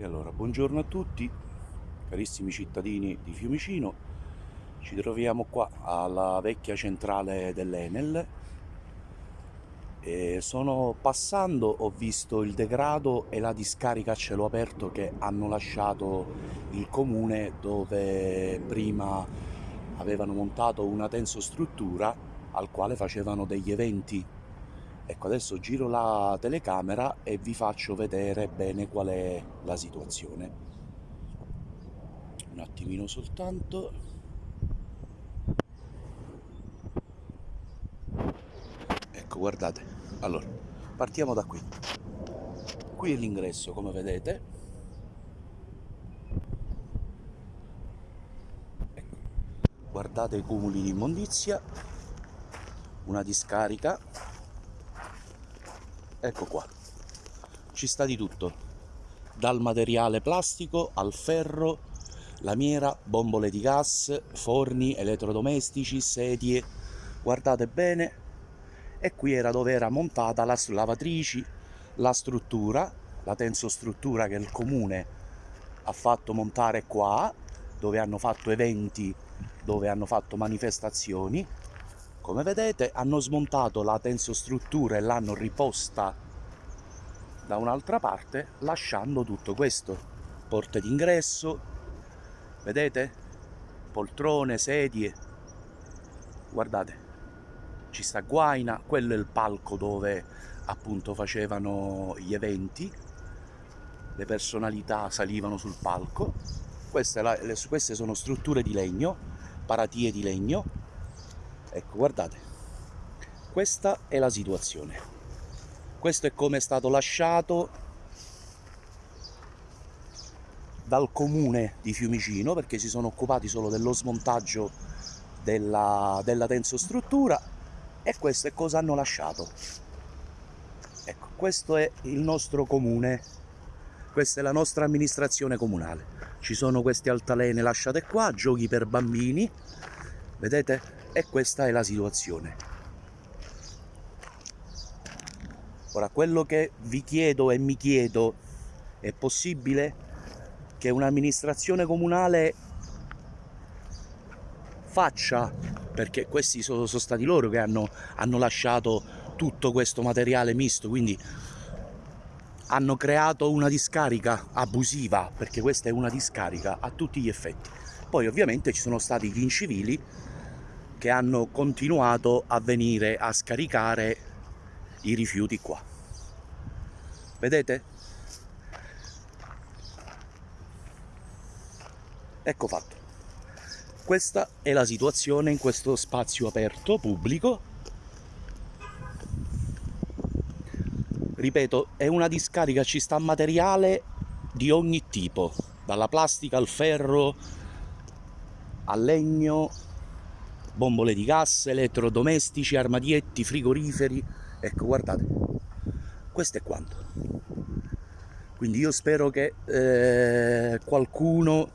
E allora, buongiorno a tutti, carissimi cittadini di Fiumicino. Ci troviamo qua alla vecchia centrale dell'Enel. E sono passando, ho visto il degrado e la discarica a cielo aperto che hanno lasciato il comune dove prima avevano montato una tensostruttura al quale facevano degli eventi Ecco, adesso giro la telecamera e vi faccio vedere bene qual è la situazione. Un attimino soltanto. Ecco, guardate. Allora, partiamo da qui. Qui è l'ingresso, come vedete. Ecco. Guardate i cumuli di immondizia, una discarica ecco qua. Ci sta di tutto. Dal materiale plastico al ferro lamiera bombole di gas forni elettrodomestici sedie. Guardate bene. E qui era dove era montata la lavatrici la struttura la tensostruttura che il comune ha fatto montare qua dove hanno fatto eventi dove hanno fatto manifestazioni come vedete hanno smontato la tensostruttura e l'hanno riposta da un'altra parte lasciando tutto questo. Porte d'ingresso, vedete? Poltrone, sedie. Guardate, ci sta Guaina, quello è il palco dove appunto facevano gli eventi. Le personalità salivano sul palco. Queste, queste sono strutture di legno, paratie di legno ecco guardate. Questa è la situazione. Questo è come è stato lasciato dal comune di Fiumicino perché si sono occupati solo dello smontaggio della, della tensostruttura e questo è cosa hanno lasciato. Ecco questo è il nostro comune. Questa è la nostra amministrazione comunale. Ci sono queste altalene lasciate qua giochi per bambini. Vedete e questa è la situazione. Ora, quello che vi chiedo e mi chiedo, è possibile che un'amministrazione comunale faccia, perché questi sono, sono stati loro che hanno, hanno lasciato tutto questo materiale misto, quindi hanno creato una discarica abusiva, perché questa è una discarica a tutti gli effetti. Poi ovviamente ci sono stati gli incivili che hanno continuato a venire a scaricare i rifiuti qua. Vedete? Ecco fatto. Questa è la situazione in questo spazio aperto, pubblico. Ripeto, è una discarica, ci sta materiale di ogni tipo, dalla plastica al ferro, al legno, bombole di gas, elettrodomestici, armadietti, frigoriferi, ecco guardate, questo è quanto. Quindi io spero che eh, qualcuno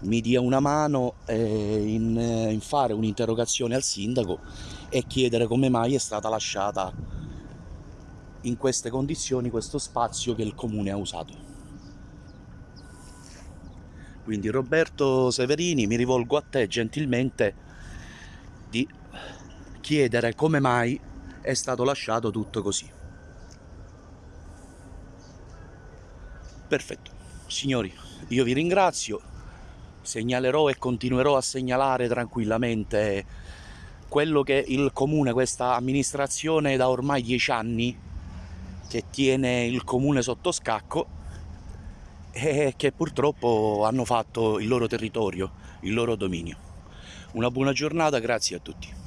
mi dia una mano eh, in, in fare un'interrogazione al sindaco e chiedere come mai è stata lasciata in queste condizioni questo spazio che il comune ha usato. Quindi Roberto Severini mi rivolgo a te gentilmente di chiedere come mai è stato lasciato tutto così. Perfetto, signori, io vi ringrazio, segnalerò e continuerò a segnalare tranquillamente quello che il comune, questa amministrazione da ormai dieci anni che tiene il comune sotto scacco e che purtroppo hanno fatto il loro territorio, il loro dominio. Una buona giornata, grazie a tutti.